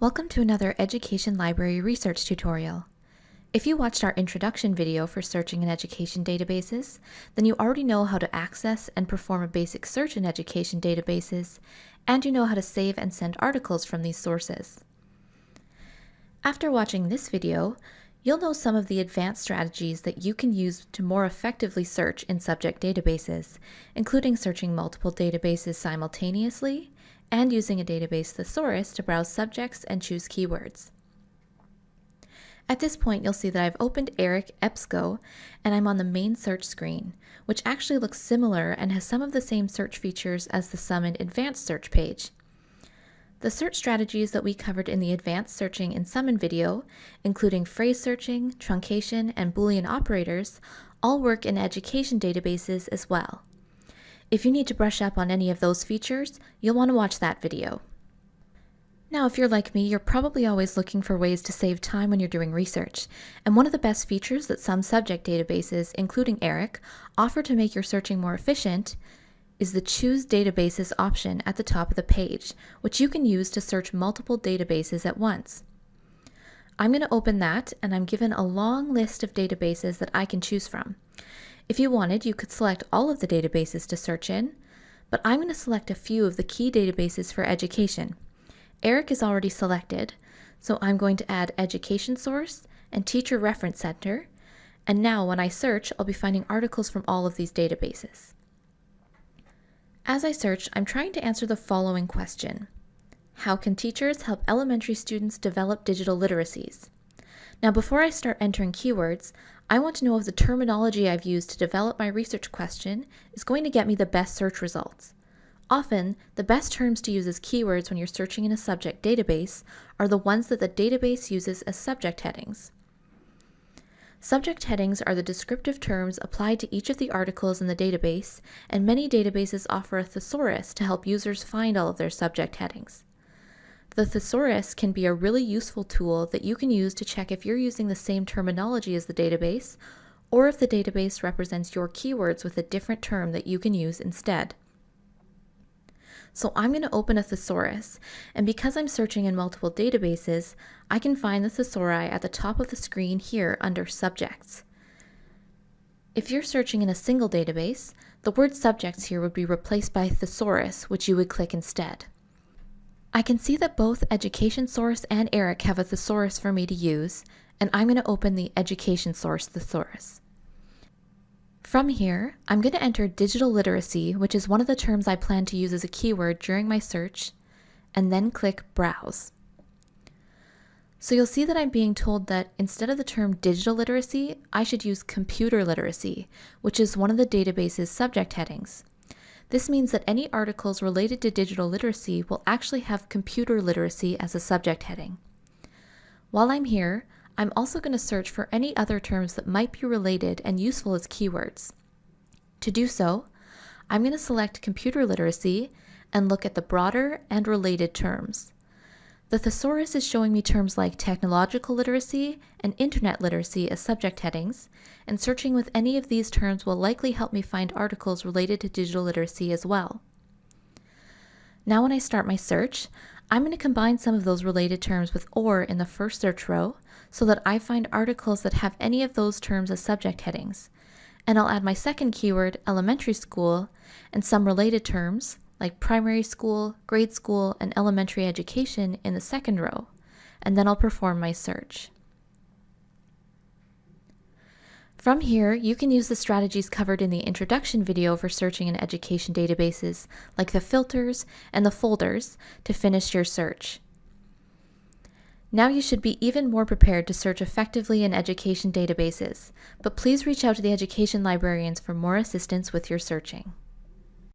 Welcome to another Education Library Research tutorial. If you watched our introduction video for searching in education databases, then you already know how to access and perform a basic search in education databases, and you know how to save and send articles from these sources. After watching this video, you'll know some of the advanced strategies that you can use to more effectively search in subject databases, including searching multiple databases simultaneously and using a database thesaurus to browse subjects and choose keywords. At this point, you'll see that I've opened ERIC EBSCO and I'm on the main search screen, which actually looks similar and has some of the same search features as the Summon Advanced Search page. The search strategies that we covered in the Advanced Searching in Summon video, including phrase searching, truncation, and Boolean operators, all work in education databases as well. If you need to brush up on any of those features, you'll want to watch that video. Now, if you're like me, you're probably always looking for ways to save time when you're doing research. And one of the best features that some subject databases, including ERIC, offer to make your searching more efficient is the Choose Databases option at the top of the page, which you can use to search multiple databases at once. I'm going to open that, and I'm given a long list of databases that I can choose from. If you wanted, you could select all of the databases to search in, but I'm going to select a few of the key databases for education. ERIC is already selected, so I'm going to add Education Source and Teacher Reference Center, and now when I search, I'll be finding articles from all of these databases. As I search, I'm trying to answer the following question. How can teachers help elementary students develop digital literacies? Now before I start entering keywords, I want to know if the terminology I've used to develop my research question is going to get me the best search results. Often, the best terms to use as keywords when you're searching in a subject database are the ones that the database uses as subject headings. Subject headings are the descriptive terms applied to each of the articles in the database, and many databases offer a thesaurus to help users find all of their subject headings. The thesaurus can be a really useful tool that you can use to check if you're using the same terminology as the database, or if the database represents your keywords with a different term that you can use instead. So I'm going to open a thesaurus, and because I'm searching in multiple databases, I can find the thesauri at the top of the screen here under Subjects. If you're searching in a single database, the word subjects here would be replaced by thesaurus, which you would click instead. I can see that both Education Source and ERIC have a thesaurus for me to use, and I'm going to open the Education Source thesaurus. From here, I'm going to enter digital literacy, which is one of the terms I plan to use as a keyword during my search, and then click Browse. So you'll see that I'm being told that instead of the term digital literacy, I should use computer literacy, which is one of the database's subject headings. This means that any articles related to digital literacy will actually have computer literacy as a subject heading. While I'm here, I'm also going to search for any other terms that might be related and useful as keywords. To do so, I'm going to select computer literacy and look at the broader and related terms. The thesaurus is showing me terms like technological literacy and internet literacy as subject headings, and searching with any of these terms will likely help me find articles related to digital literacy as well. Now when I start my search, I'm going to combine some of those related terms with OR in the first search row so that I find articles that have any of those terms as subject headings. And I'll add my second keyword, elementary school, and some related terms, like primary school, grade school, and elementary education in the second row, and then I'll perform my search. From here, you can use the strategies covered in the introduction video for searching in education databases, like the filters and the folders, to finish your search. Now you should be even more prepared to search effectively in education databases, but please reach out to the education librarians for more assistance with your searching.